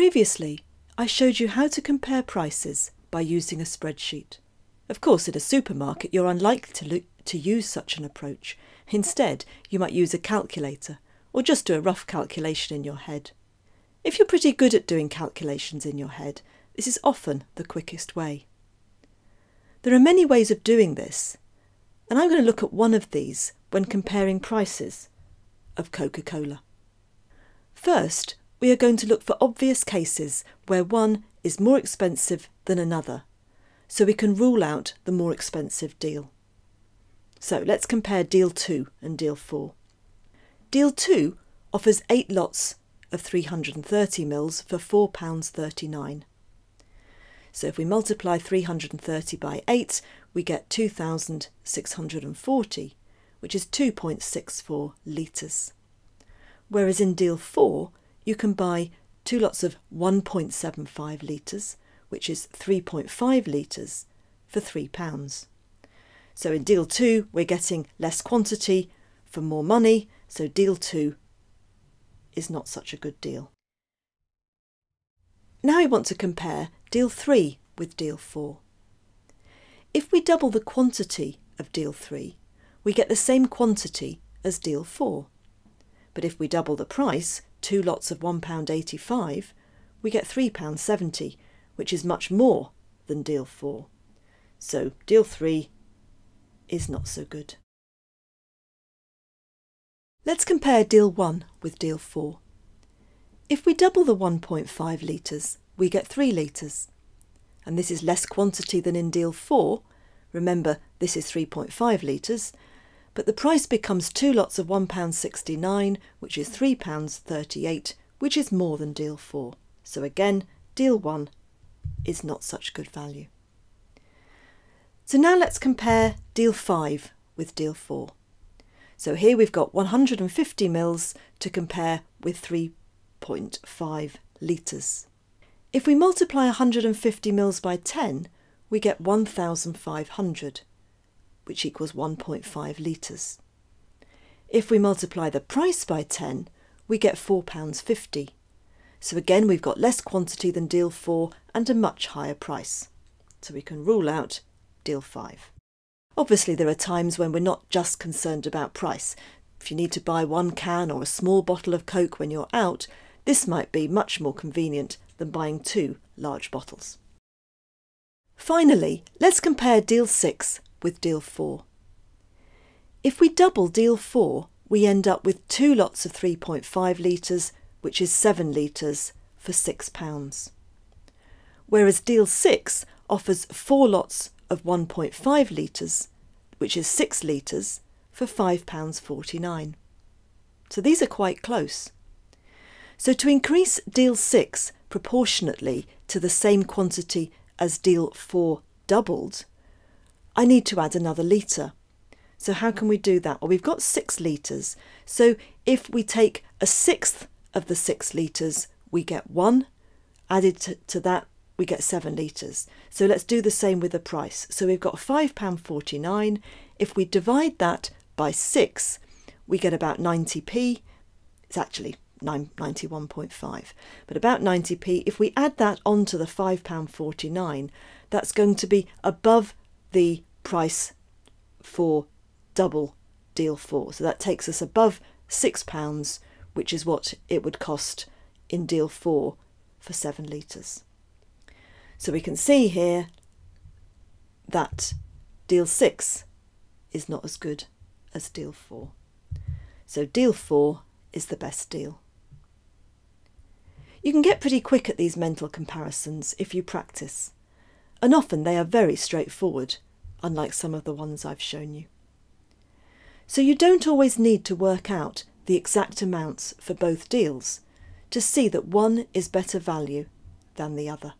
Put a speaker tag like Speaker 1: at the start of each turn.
Speaker 1: Previously, I showed you how to compare prices by using a spreadsheet. Of course, at a supermarket, you're unlikely to, lo- to use such an approach. Instead, you might use a calculator or just do a rough calculation in your head. If you're pretty good at doing calculations in your head, this is often the quickest way. There are many ways of doing this, and I'm going to look at one of these when comparing prices of Coca Cola. First, we are going to look for obvious cases where one is more expensive than another, so we can rule out the more expensive deal. So let's compare Deal 2 and Deal 4. Deal 2 offers 8 lots of 330 mils for £4.39. So if we multiply 330 by 8, we get 2,640, which is 2.64 litres. Whereas in deal 4, you can buy two lots of 1.75 litres, which is 3.5 litres, for £3. So in deal 2, we're getting less quantity for more money, so deal 2 is not such a good deal. Now we want to compare deal 3 with deal 4. If we double the quantity of deal 3, we get the same quantity as deal 4. But if we double the price, two lots of £1.85, we get £3.70, which is much more than deal 4. So deal 3 is not so good. Let's compare deal 1 with deal 4. If we double the 1.5 litres, we get 3 litres. And this is less quantity than in deal 4. Remember, this is 3.5 litres. But the price becomes two lots of £1.69, which is £3.38, which is more than deal 4. So again, deal 1 is not such good value. So now let's compare deal 5 with deal 4. So here we've got 150 mils to compare with 3.5 litres. If we multiply 150 mils by 10, we get 1,500, which equals 1.5 litres. If we multiply the price by 10, we get £4.50. So again, we've got less quantity than deal 4 and a much higher price. So we can rule out deal 5. Obviously, there are times when we're not just concerned about price. If you need to buy one can or a small bottle of Coke when you're out, this might be much more convenient than buying two large bottles. Finally, let's compare Deal 6 with Deal 4. If we double Deal 4, we end up with two lots of 3.5 litres, which is 7 litres, for £6. Whereas Deal 6 offers four lots of 1.5 litres, which is 6 litres, for £5.49. So these are quite close. So to increase deal 6 proportionately to the same quantity as deal 4 doubled, I need to add another litre. So how can we do that? Well, we've got 6 litres. So if we take a sixth of the 6 litres, we get 1. Added to, to that, we get 7 litres. So let's do the same with the price. So we've got £5.49. If we divide that by 6, we get about 90p. It's actually 91.5, but about 90p. If we add that onto the £5.49, that's going to be above the price for double deal 4. So that takes us above £6, which is what it would cost in deal 4 for 7 litres. So we can see here that deal 6 is not as good as deal 4. So deal 4 is the best deal. You can get pretty quick at these mental comparisons if you practice, and often they are very straightforward, unlike some of the ones I've shown you. So you don't always need to work out the exact amounts for both deals to see that one is better value than the other.